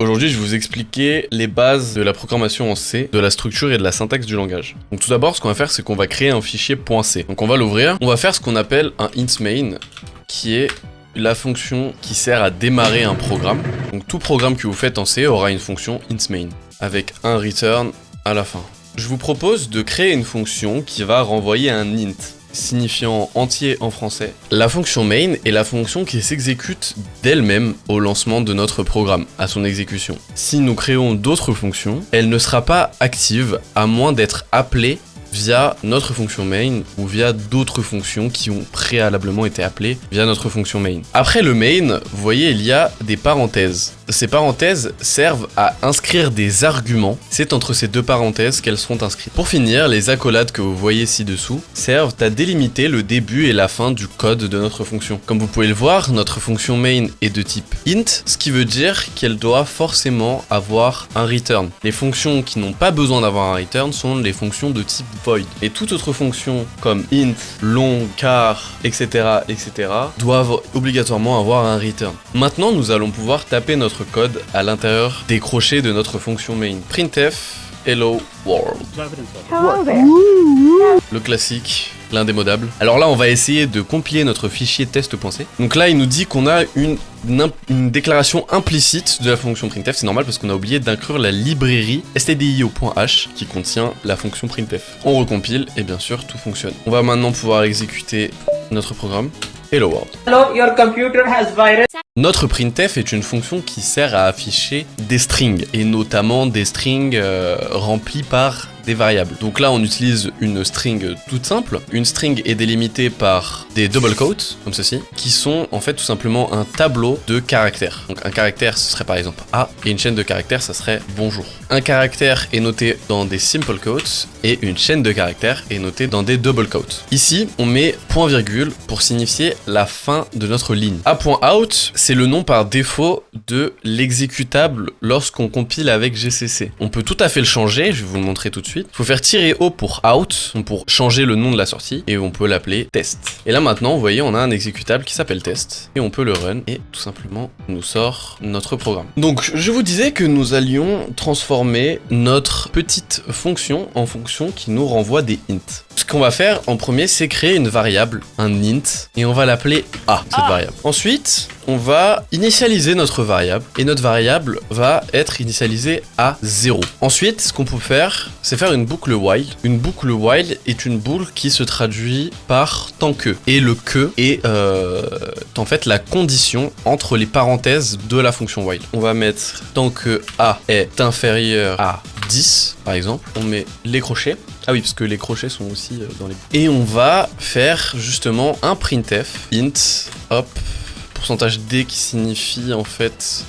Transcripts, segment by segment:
Aujourd'hui, je vais vous expliquer les bases de la programmation en C, de la structure et de la syntaxe du langage. Donc tout d'abord, ce qu'on va faire, c'est qu'on va créer un fichier .c. Donc on va l'ouvrir. On va faire ce qu'on appelle un int main, qui est la fonction qui sert à démarrer un programme. Donc tout programme que vous faites en C aura une fonction int main, avec un return à la fin. Je vous propose de créer une fonction qui va renvoyer un int signifiant entier en français. La fonction main est la fonction qui s'exécute d'elle-même au lancement de notre programme, à son exécution. Si nous créons d'autres fonctions, elle ne sera pas active à moins d'être appelée via notre fonction main ou via d'autres fonctions qui ont préalablement été appelées via notre fonction main. Après le main, vous voyez, il y a des parenthèses. Ces parenthèses servent à inscrire des arguments. C'est entre ces deux parenthèses qu'elles seront inscrites. Pour finir, les accolades que vous voyez ci-dessous servent à délimiter le début et la fin du code de notre fonction. Comme vous pouvez le voir, notre fonction main est de type int, ce qui veut dire qu'elle doit forcément avoir un return. Les fonctions qui n'ont pas besoin d'avoir un return sont les fonctions de type void. Et toute autre fonction comme int, long, car, etc., etc., doivent obligatoirement avoir un return. Maintenant, nous allons pouvoir taper notre code à l'intérieur des crochets de notre fonction main. printf hello world. Le classique, l'indémodable. Alors là, on va essayer de compiler notre fichier test.c. Donc là, il nous dit qu'on a une, une, déclaration implicite de la fonction printf. C'est normal parce qu'on a oublié d'inclure la librairie stdio.h qui contient la fonction printf. On recompile et bien sûr, tout fonctionne. On va maintenant pouvoir exécuter notre programme. Hello world. Hello, your computer has virus. Notre printf est une fonction qui sert à afficher des strings, et notamment des strings euh, remplis par variables. Donc là, on utilise une string toute simple. Une string est délimitée par des double quotes, comme ceci, qui sont en fait tout simplement un tableau de caractères. Donc un caractère, ce serait par exemple A, et une chaîne de caractères, ça serait bonjour. Un caractère est noté dans des simple quotes, et une chaîne de caractères est notée dans des double quotes. Ici, on met point virgule pour signifier la fin de notre ligne. A.out, c'est le nom par défaut de l'exécutable lorsqu'on compile avec GCC. On peut tout à fait le changer, je vais vous le montrer tout de suite il faut faire tirer O pour out, pour changer le nom de la sortie, et on peut l'appeler test. Et là maintenant, vous voyez, on a un exécutable qui s'appelle test, et on peut le run, et tout simplement, nous sort notre programme. Donc, je vous disais que nous allions transformer notre petite fonction en fonction qui nous renvoie des int. Ce qu'on va faire en premier, c'est créer une variable, un int, et on va l'appeler A, cette ah. variable. Ensuite, on va initialiser notre variable, et notre variable va être initialisée à 0. Ensuite, ce qu'on peut faire, c'est faire une boucle while. Une boucle while est une boucle qui se traduit par tant que. Et le que est euh, en fait la condition entre les parenthèses de la fonction while. On va mettre tant que A est inférieur à 10, par exemple. On met les crochets. Ah oui, parce que les crochets sont aussi euh, dans les... Et on va faire justement un printf int hop pourcentage d qui signifie en fait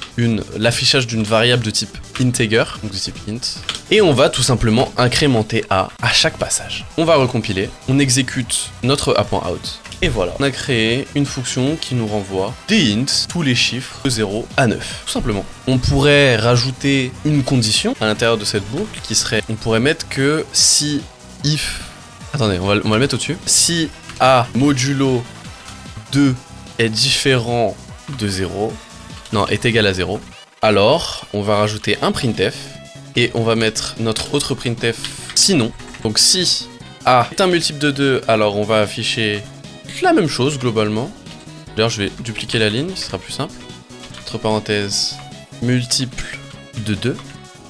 l'affichage d'une variable de type integer, donc de type int. Et on va tout simplement incrémenter a à chaque passage. On va recompiler, on exécute notre a.out. Et voilà, on a créé une fonction qui nous renvoie des ints, tous les chiffres de 0 à 9, tout simplement. On pourrait rajouter une condition à l'intérieur de cette boucle qui serait, on pourrait mettre que si if, attendez, on va, on va le mettre au-dessus, si a modulo 2 est différent de 0, non, est égal à 0, alors on va rajouter un printf et on va mettre notre autre printf sinon. Donc si A est un multiple de 2, alors on va afficher la même chose globalement. D'ailleurs, je vais dupliquer la ligne, ce sera plus simple. Entre parenthèses, multiple de 2.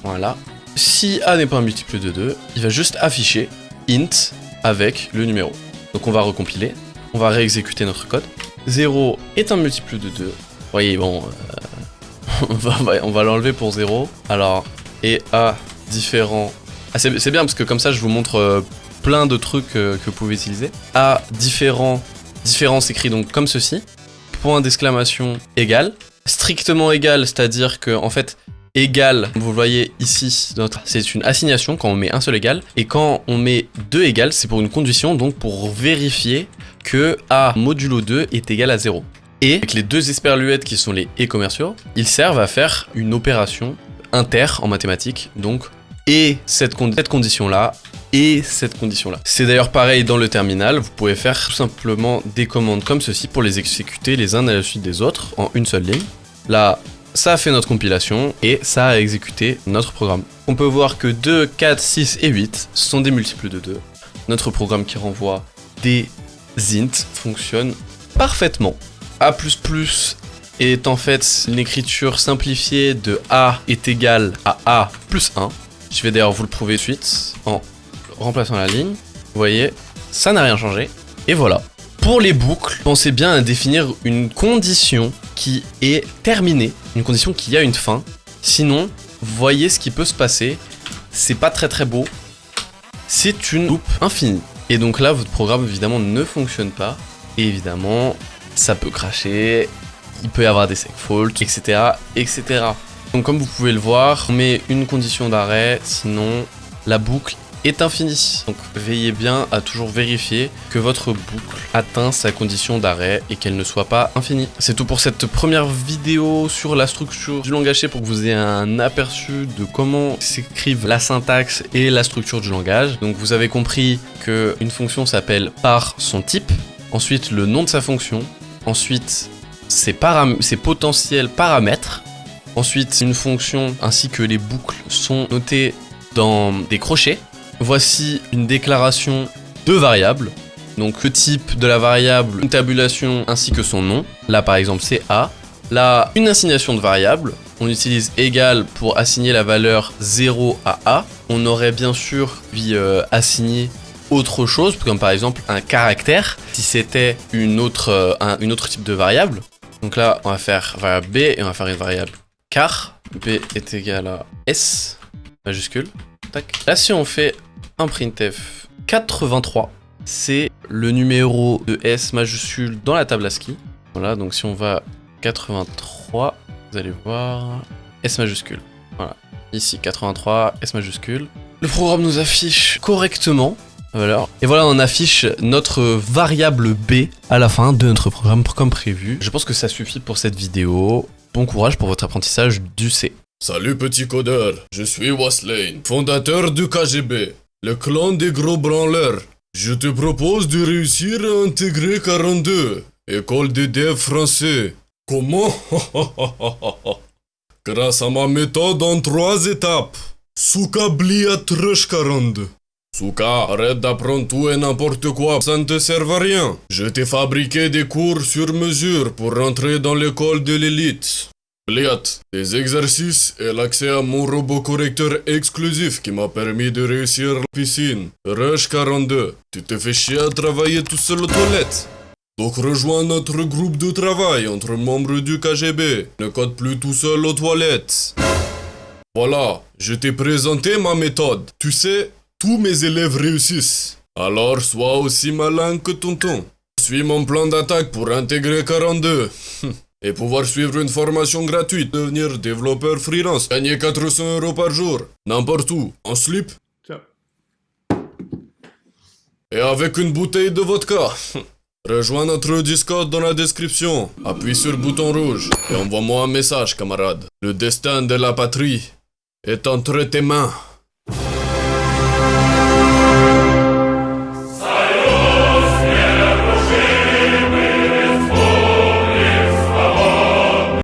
Voilà. Si A n'est pas un multiple de 2, il va juste afficher int avec le numéro. Donc on va recompiler, on va réexécuter notre code. 0 est un multiple de 2. Vous voyez, bon, euh, on va, on va l'enlever pour 0. Alors, et A différent... Ah, c'est bien parce que comme ça, je vous montre euh, plein de trucs euh, que vous pouvez utiliser. A différent, différent s'écrit donc comme ceci. Point d'exclamation égal. Strictement égal, c'est-à-dire que, en fait, égal, vous voyez ici, c'est une assignation quand on met un seul égal, et quand on met deux égal, c'est pour une condition, donc pour vérifier que A modulo 2 est égal à 0. Et avec les deux esperluettes qui sont les et commerciaux, ils servent à faire une opération inter en mathématiques, donc et cette, cette condition-là et cette condition-là. C'est d'ailleurs pareil dans le terminal, vous pouvez faire tout simplement des commandes comme ceci pour les exécuter les uns à la suite des autres en une seule ligne. Là, ça a fait notre compilation et ça a exécuté notre programme. On peut voir que 2, 4, 6 et 8 sont des multiples de 2. Notre programme qui renvoie des int fonctionne parfaitement. A++ est en fait une écriture simplifiée de A est égal à A plus 1. Je vais d'ailleurs vous le prouver de suite en remplaçant la ligne. Vous voyez, ça n'a rien changé. Et voilà. Pour les boucles, pensez bien à définir une condition est terminée, une condition qui a une fin. Sinon, voyez ce qui peut se passer. C'est pas très très beau. C'est une loupe infinie. Et donc là, votre programme évidemment ne fonctionne pas. Et évidemment, ça peut cracher, il peut y avoir des segfaults, etc., etc. Donc comme vous pouvez le voir, on met une condition d'arrêt, sinon la boucle est infinie. Donc veillez bien à toujours vérifier que votre boucle atteint sa condition d'arrêt et qu'elle ne soit pas infinie. C'est tout pour cette première vidéo sur la structure du langage pour que vous ayez un aperçu de comment s'écrivent la syntaxe et la structure du langage. Donc vous avez compris qu'une fonction s'appelle par son type, ensuite le nom de sa fonction, ensuite ses potentiels paramètres, ensuite une fonction ainsi que les boucles sont notées dans des crochets, Voici une déclaration de variables. Donc le type de la variable, une tabulation ainsi que son nom. Là par exemple c'est A. Là une assignation de variable. On utilise égal pour assigner la valeur 0 à A. On aurait bien sûr pu euh, assigner autre chose, comme par exemple un caractère, si c'était une autre, euh, un une autre type de variable. Donc là, on va faire variable B et on va faire une variable car. B est égal à S, majuscule. Tac. Là, si on fait printf 83, c'est le numéro de S majuscule dans la table ASCII. Voilà, donc si on va 83, vous allez voir S majuscule. Voilà, ici 83, S majuscule. Le programme nous affiche correctement. Et voilà, on affiche notre variable B à la fin de notre programme comme prévu. Je pense que ça suffit pour cette vidéo. Bon courage pour votre apprentissage du C. Salut petit codeur, je suis Waslane, fondateur du KGB le clan des gros branleurs. Je te propose de réussir à intégrer 42, école des devs français. Comment? Grâce à ma méthode en trois étapes. Souka blia 42. Souka, arrête d'apprendre tout et n'importe quoi, ça ne te sert à rien. Je t'ai fabriqué des cours sur mesure pour rentrer dans l'école de l'élite. Bliat, des exercices et l'accès à mon robot correcteur exclusif qui m'a permis de réussir la piscine. Rush 42, tu te fais chier à travailler tout seul aux toilettes. Donc rejoins notre groupe de travail entre membres du KGB. Ne code plus tout seul aux toilettes. Voilà, je t'ai présenté ma méthode. Tu sais, tous mes élèves réussissent. Alors sois aussi malin que tonton. Suis mon plan d'attaque pour intégrer 42. et pouvoir suivre une formation gratuite, devenir développeur freelance, gagner 400 euros par jour, n'importe où, en slip. Et avec une bouteille de vodka. Rejoins notre Discord dans la description, appuie sur le bouton rouge et envoie-moi un message, camarade. Le destin de la patrie est entre tes mains.